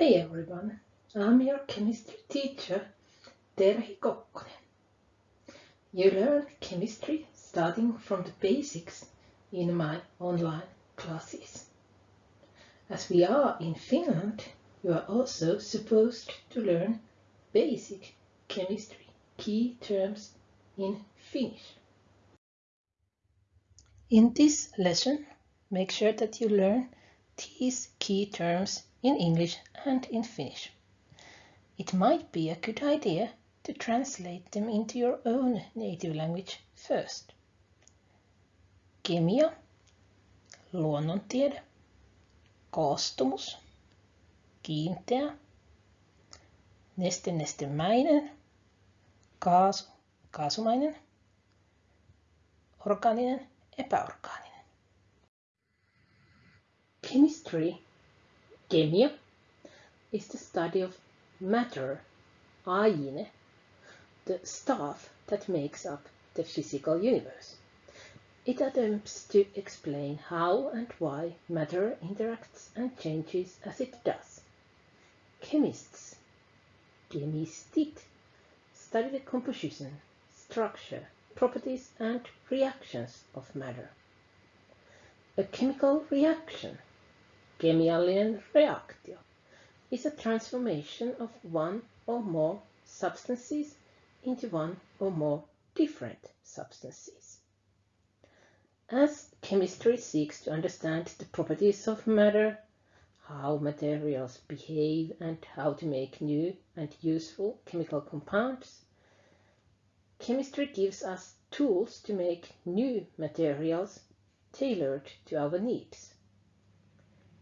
Hi everyone, I'm your chemistry teacher, Terhi Kokkonen. You learn chemistry starting from the basics in my online classes. As we are in Finland, you are also supposed to learn basic chemistry key terms in Finnish. In this lesson, make sure that you learn these key terms in English and in Finnish. It might be a good idea to translate them into your own native language first. Kemia, luonnontiede, koostumus, kiinteä, neste-nestemäinen, kaasu, kaasumainen, orgaaninen, epäorgaaninen. Chemistry Kemia is the study of matter, aine, the stuff that makes up the physical universe. It attempts to explain how and why matter interacts and changes as it does. Chemists, kemistit, study the composition, structure, properties and reactions of matter. A chemical reaction Kemiallinen reaktio is a transformation of one or more substances into one or more different substances. As chemistry seeks to understand the properties of matter, how materials behave and how to make new and useful chemical compounds, chemistry gives us tools to make new materials tailored to our needs.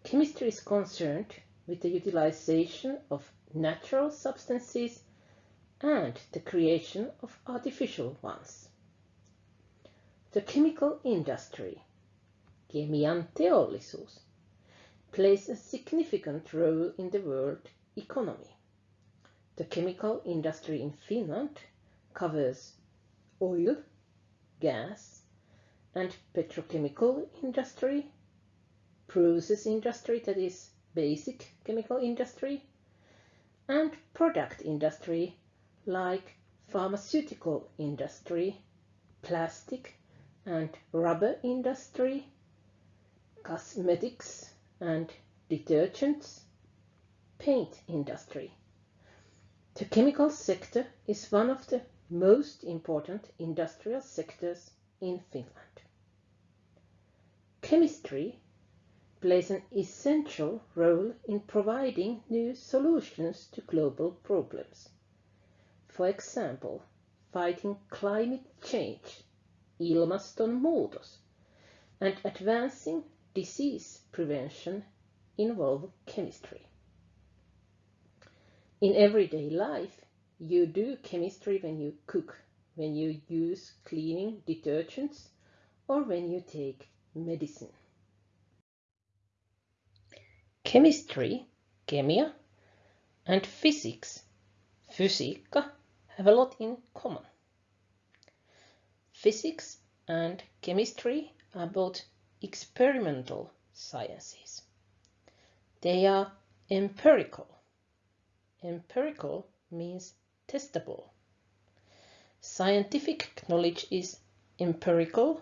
Chemistry is concerned with the utilization of natural substances and the creation of artificial ones. The chemical industry, kemian teollisuus, plays a significant role in the world economy. The chemical industry in Finland covers oil, gas, and petrochemical industry process industry, that is basic chemical industry, and product industry like pharmaceutical industry, plastic and rubber industry, cosmetics and detergents, paint industry. The chemical sector is one of the most important industrial sectors in Finland. Chemistry plays an essential role in providing new solutions to global problems. For example, fighting climate change, ilmastonmuutos, and advancing disease prevention involve chemistry. In everyday life, you do chemistry when you cook, when you use cleaning detergents, or when you take medicine. Chemistry, kemia, and physics, fysiikka, have a lot in common. Physics and chemistry are both experimental sciences. They are empirical. Empirical means testable. Scientific knowledge is empirical,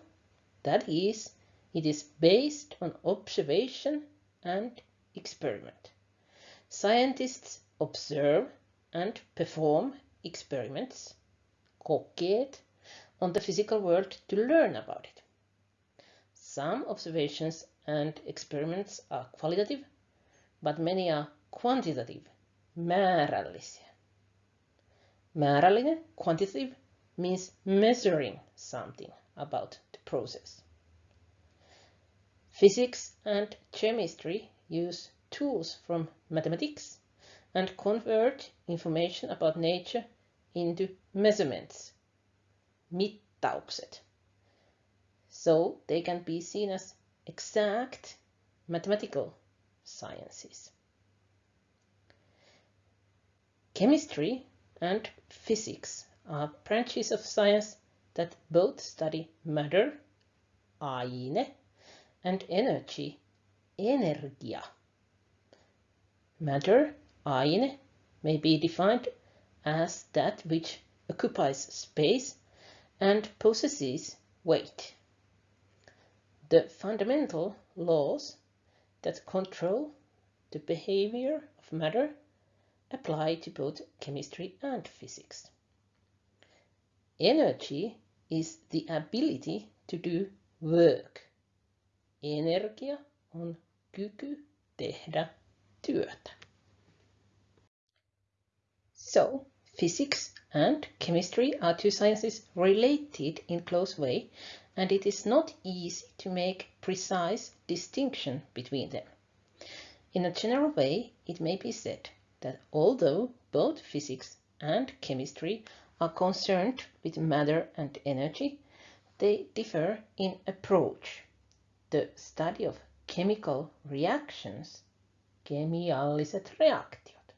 that is, it is based on observation and experiment. Scientists observe and perform experiments, kokeet, on the physical world to learn about it. Some observations and experiments are qualitative, but many are quantitative, määrällisiä. Määrällinen, quantitative, means measuring something about the process. Physics and chemistry use tools from mathematics and convert information about nature into measurements, mittaukset. So they can be seen as exact mathematical sciences. Chemistry and physics are branches of science that both study matter, aine, and energy energia. Matter aine may be defined as that which occupies space and possesses weight. The fundamental laws that control the behavior of matter apply to both chemistry and physics. Energy is the ability to do work. Energia on kyky tehdä työtä. So, physics and chemistry are two sciences related in close way, and it is not easy to make precise distinction between them. In a general way, it may be said that although both physics and chemistry are concerned with matter and energy, they differ in approach. The study of chemical reactions, kemialliset reaktiot,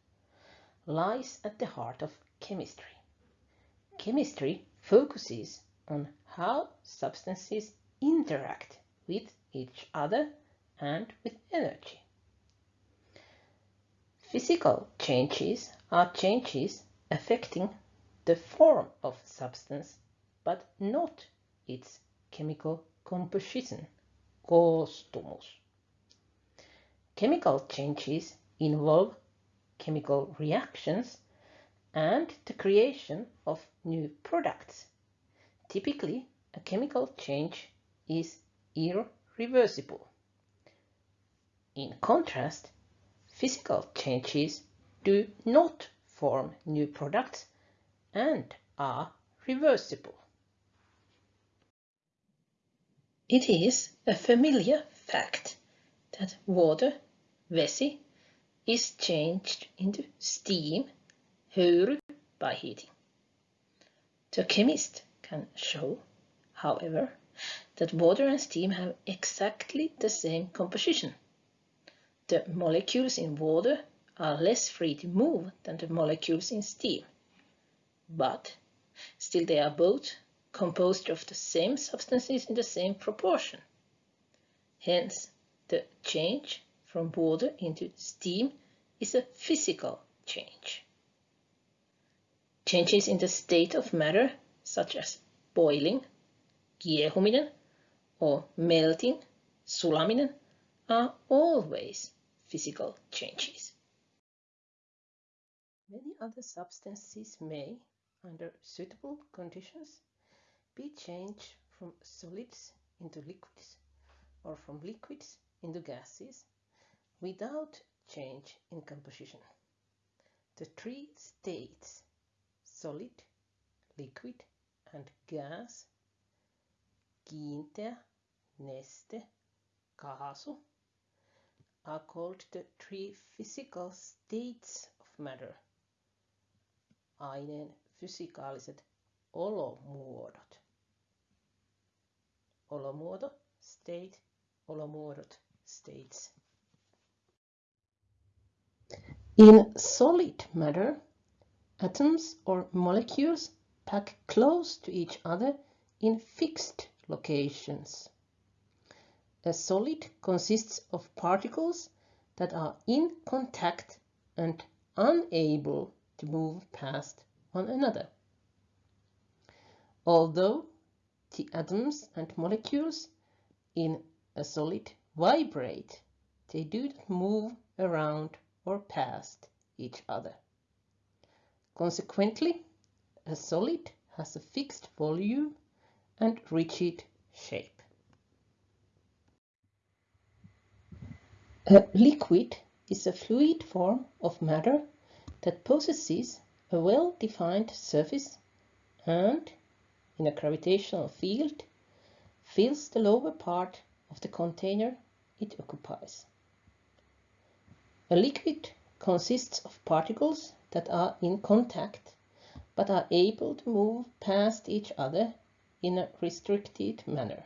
lies at the heart of chemistry. Chemistry focuses on how substances interact with each other and with energy. Physical changes are changes affecting the form of substance, but not its chemical composition, koostumus. Chemical changes involve chemical reactions and the creation of new products. Typically, a chemical change is irreversible. In contrast, physical changes do not form new products and are reversible. It is a familiar fact that water, vesi, is changed into steam, höyry, by heating. The chemist can show, however, that water and steam have exactly the same composition. The molecules in water are less free to move than the molecules in steam but still they are both composed of the same substances in the same proportion. Hence, the change from water into steam is a physical change. Changes in the state of matter, such as boiling, kiehuminen, or melting, sulaminen, are always physical changes. Many other substances may, under suitable conditions, be changed from solids into liquids or from liquids into gases without change in composition. The three states, solid, liquid and gas, kiinteä, neste, kaasu, are called the three physical states of matter. Aineen fysikaaliset olomuodot. State, states. In solid matter, atoms or molecules pack close to each other in fixed locations. A solid consists of particles that are in contact and unable to move past one another. Although the atoms and molecules in a solid vibrate, they do not move around or past each other. Consequently, a solid has a fixed volume and rigid shape. A liquid is a fluid form of matter that possesses a well-defined surface and, in a gravitational field, fills the lower part of the container it occupies. A liquid consists of particles that are in contact but are able to move past each other in a restricted manner.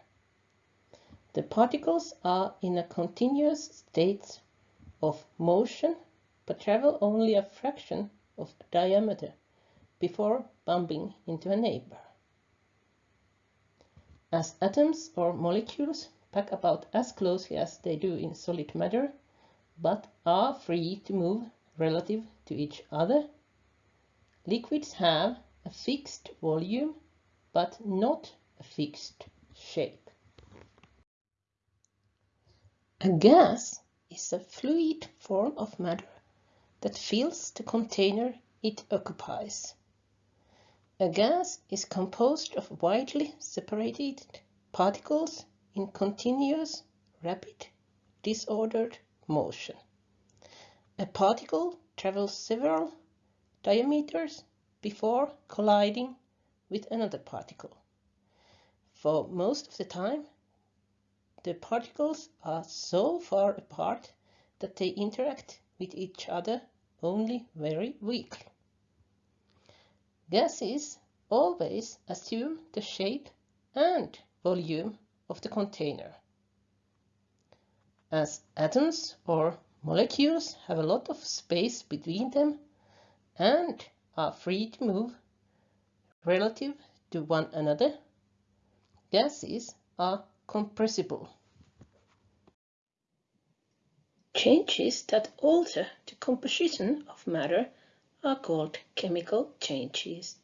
The particles are in a continuous state of motion but travel only a fraction of the diameter before bumping into a neighbor. As atoms or molecules pack about as closely as they do in solid matter, but are free to move relative to each other. Liquids have a fixed volume, but not a fixed shape. A gas is a fluid form of matter that fills the container it occupies. A gas is composed of widely separated particles in continuous, rapid, disordered motion. A particle travels several diameters before colliding with another particle. For most of the time, the particles are so far apart that they interact with each other only very weakly. Gases always assume the shape and volume of the container. As atoms or molecules have a lot of space between them and are free to move relative to one another, gases are compressible. Changes that alter the composition of matter are called chemical changes,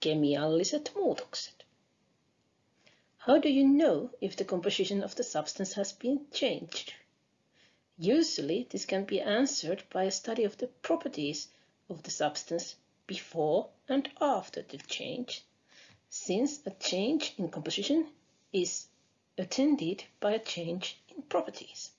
kemialliset muutokset. How do you know if the composition of the substance has been changed? Usually this can be answered by a study of the properties of the substance before and after the change, since a change in composition is attended by a change in properties.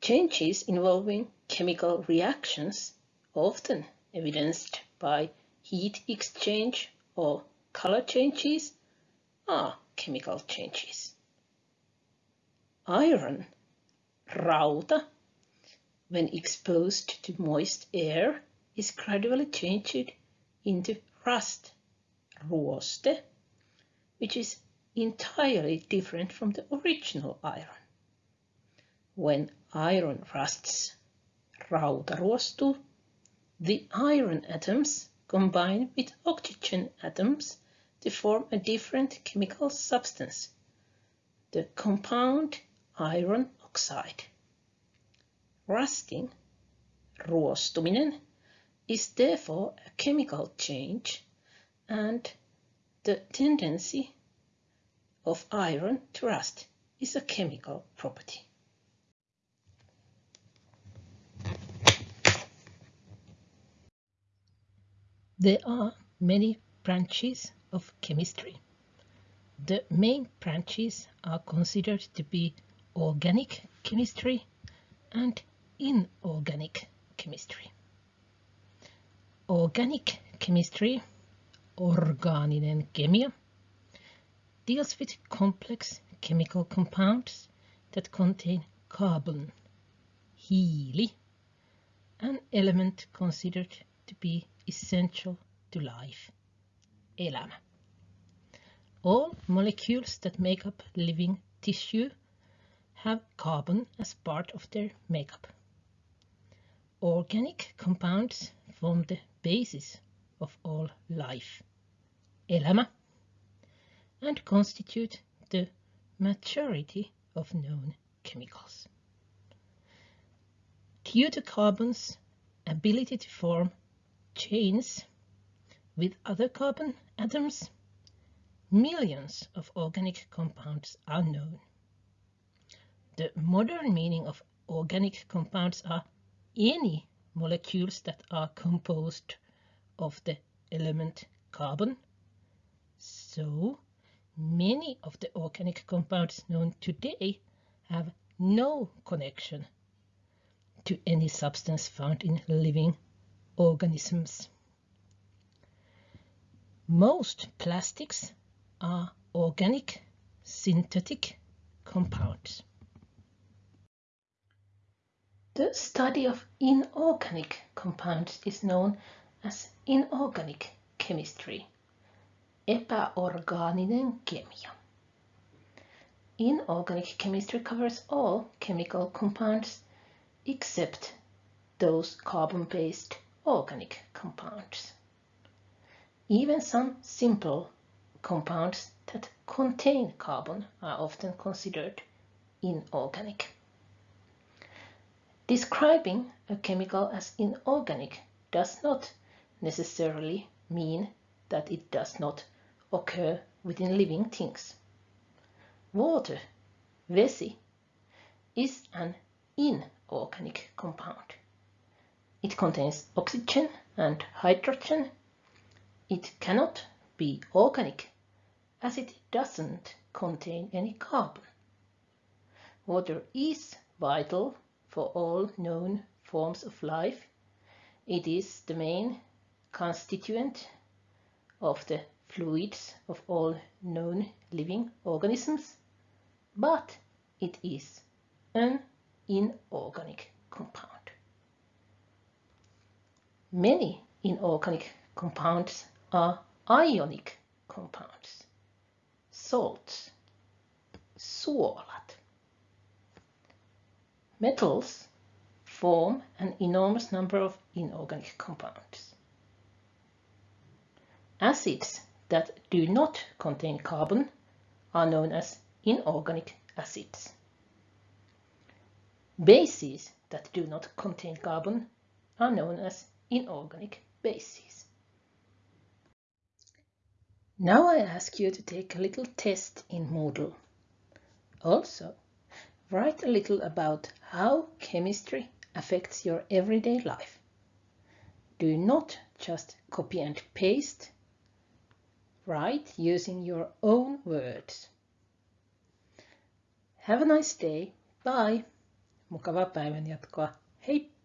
Changes involving chemical reactions, often evidenced by heat exchange or color changes, are chemical changes. Iron, rauta, when exposed to moist air, is gradually changed into rust, ruoste, which is entirely different from the original iron. When iron rusts, rauta ruostuu, the iron atoms combine with oxygen atoms to form a different chemical substance, the compound iron oxide. Rusting, ruostuminen, is therefore a chemical change and the tendency of iron to rust is a chemical property. There are many branches of chemistry. The main branches are considered to be organic chemistry and inorganic chemistry. Organic chemistry, orgaaninen kemia, deals with complex chemical compounds that contain carbon, hiili, an element considered to be essential to life, elämä. All molecules that make up living tissue have carbon as part of their makeup. Organic compounds form the basis of all life, elämä, and constitute the majority of known chemicals. Due to carbon's ability to form chains with other carbon atoms, millions of organic compounds are known. The modern meaning of organic compounds are any molecules that are composed of the element carbon. So many of the organic compounds known today have no connection to any substance found in living organisms. Most plastics are organic synthetic compounds. The study of inorganic compounds is known as inorganic chemistry, epäorgaaninen kemia. Inorganic chemistry covers all chemical compounds except those carbon-based organic compounds. Even some simple compounds that contain carbon are often considered inorganic. Describing a chemical as inorganic does not necessarily mean that it does not occur within living things. Water, vesi, is an inorganic compound. It contains oxygen and hydrogen. It cannot be organic as it doesn't contain any carbon. Water is vital for all known forms of life. It is the main constituent of the fluids of all known living organisms, but it is an inorganic compound. Many inorganic compounds are ionic compounds, salts, suolat. Metals form an enormous number of inorganic compounds. Acids that do not contain carbon are known as inorganic acids. Bases that do not contain carbon are known as inorganic bases. Now I ask you to take a little test in Moodle. Also, write a little about how chemistry affects your everyday life. Do not just copy and paste. Write using your own words. Have a nice day. Bye. Mukavaa päivän jatkoa. Heippa!